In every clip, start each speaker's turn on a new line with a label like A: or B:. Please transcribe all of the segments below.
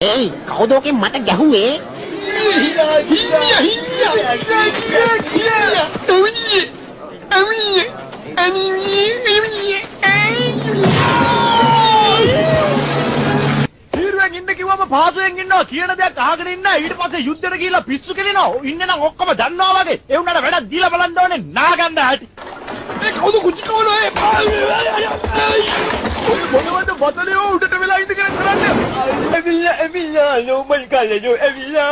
A: ඒයි කවුදෝකෙන් මට ගැහුවේ?
B: තීරුවෙන් ඉන්න කිව්වම පහසුවෙන් ඉන්නවා කියන දෙයක් අහගෙන ඉන්න ඊට පස්සේ යුද්ධෙට ගිහිල්ලා පිස්සු කෙලිනවා. ඉන්න නම් ඔක්කොම දන්නවා වගේ. ඒ උනාට වැඩක් දීලා බලන්න ඕනේ නාගන්න ඇති ඒ කවුද කුචි කවලෝ ඒ මොනවද බතලියෝ උඩට
C: Evila, no mal calla, Evila,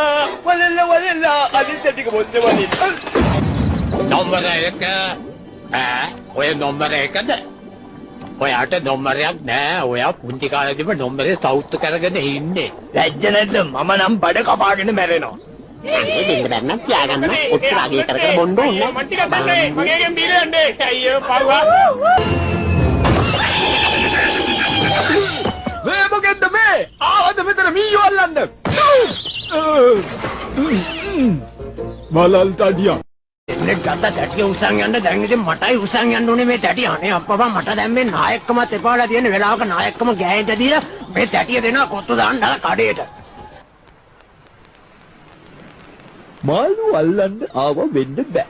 C: walala, walala, අනිත් ටික මොන්ද වලින්.
D: නොම්බර එක ඈ ඔය නොම්බර එකද ඔයාට නොම්බරයක් නෑ ඔයා පුංචි කාලෙදිම නොම්බරේ සවුත් කරගෙන ඉන්නේ
C: ලැජ්ජ නැද්ද මම නම් බඩ කපාගෙන මැරෙනවා.
A: දෙන්න බැන්නම් තියාගන්න ඔච්චර අගේ කර කර බොන්න ඕනේ
B: මගේගෙන් බීලා යන්නේ අයියෝ පව්වා අල්ලන්න මලල් තඩියා
A: එන්නේ ගත්ත තැටිය උසන් යන්න. දැන් ඉතින් මටයි උසන් යන්න ඕනේ මේ තැටිය. අනේ අප්පා මට දැන් මේ නායකකමත් එපාලා තියෙන වෙලාවක නායකකම ගෑනිට දීලා මේ තැටිය දෙනවා කොත්තු දාන්න කඩේට.
C: මාළු අල්ලන්න ආව වෙන්න බෑ.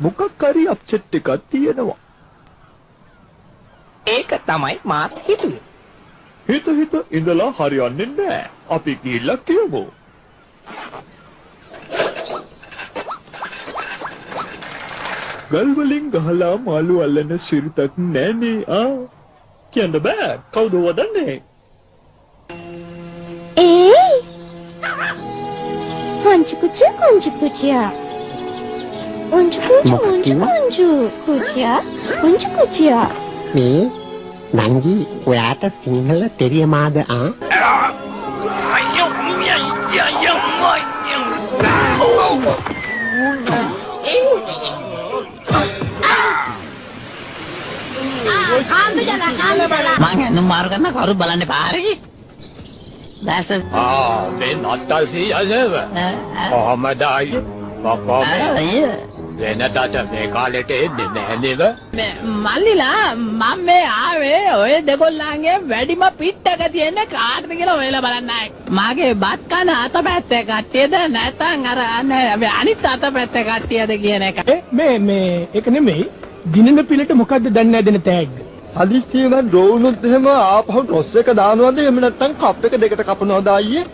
C: මොකක් හරි අප්සෙට් එකක් තියෙනවා.
A: ඒක තමයි මාත් හිතුවේ.
C: හිත හිත ඉඳලා හරියන්නේ නෑ. අපි ගිහිල්ලා කියමු. ගල් වලින් ගහලා මාළු අල්ලන සිරිතක් නෑනේ ආ. කියන්න බෑ. කවුද වදන්නේ?
E: Ei! Onde cutia, onde cutia? Onde cutia, onde, onde cutia? Onde cutia?
A: මේ නංගි ඔයාට සිංහල තෙරියමාද ආ
F: මං ඇඳුම් මාරු කරන කවුරු බලන්න පාරේ දැස
D: ආ මේ නත්තල් සීයනව කොහමද? අයියෝ. කොහොම වෙනදාට මේ කාලෙට එන්නේ නැහැ නේද?
F: මල්ලිලා මම මේ ආවේ ඔය දෙගොල්ලන්ගේ වැඩිම පිට්ටක තියෙන කාටද කියලා ඔයලා බලන්නයි මාගේ බත් කන අත පැත්තේ කට්ටියද? නැත්නම් අර අනේ අනිත් අත පැත්තේ කට්ටියද කියන එක.
B: මේ මේ ඒක නෙමෙයි. දිනන පිළට මොකද්ද දන්නේ දෙන තෑග්ග?
C: හදිස්සියෙම ඩ්‍රෝනුත් එහෙම ආපහු ටොස් එක දානවද? එහෙම නැත්නම් කප් එක දෙකට කපනවද අයියේ?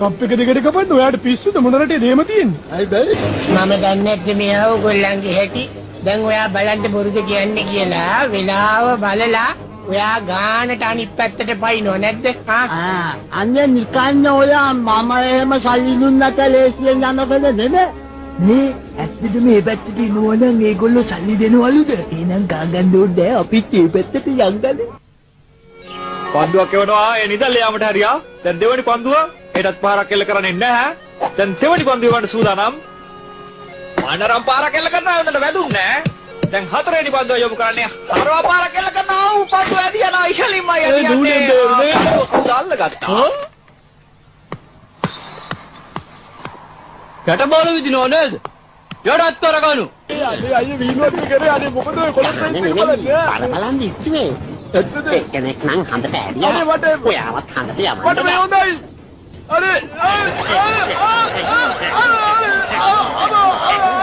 B: කප් එක දෙකට කපන්න ඔයාට පිස්සුද මොන රටේ දේම තියෙන්නේ
C: අයි බැරි.
G: මම දන්නේ නැද්ද මේ ඕගොල්ලන්ගේ හැටි දැන් ඔයා බලන්න බොරුද කියන්නේ කියලා වෙලාව බලලා ඔයා ගානට අනිත් පැත්තට පයින්නව නැද්ද හා
F: අන්න නිකන් ඔයා මම එහෙම සල්ලි දුන්නට ලේසියෙන් යනකද නෙමෙයි
C: මේ ඇත්තට මේ පැත්තට එනවනම් ඒගොල්ලෝ සල්ලි දෙනවලුද? එහෙනම් ගාගන්න ඕනේ අපිත් මේ පැත්තට යංගලේ. පන්දුවක් එවනවා ඒ නිදල් යාමට හරියා. දැන් දෙවනි පන්දුව හෙටත් පාරක් එල්ල කරන්නේ නැහැ. දැන් දෙවනි පන්දුව වන්න සූදානම්. මානරම් පාරක් එල්ල කරනවා උන්ට වැදුන්නේ. දැන් හතරවෙනි පන්දුව යොමු කරන්නේ හරවා පාරක් එල්ල කරනවා ඌ පන්දුව ඇදී යනවා ඉෂලින්ම ඇදී යන්නේ. දාල්ල ගත්තා.
B: යට බාල විදිනව නේද යටත් කරගනු අයිය වීනුවක් කරේ අනේ මොකද ඔය කොලොත්
A: නේ නේ බල බලන් ඉස්තුවේ එක්කෙනෙක් නම් හඳට
B: අනේ
A: ඇරියා
B: මට
A: ඔයාවත් හඳට
B: මට මේ
A: යවන්න
B: හොඳයි අනේ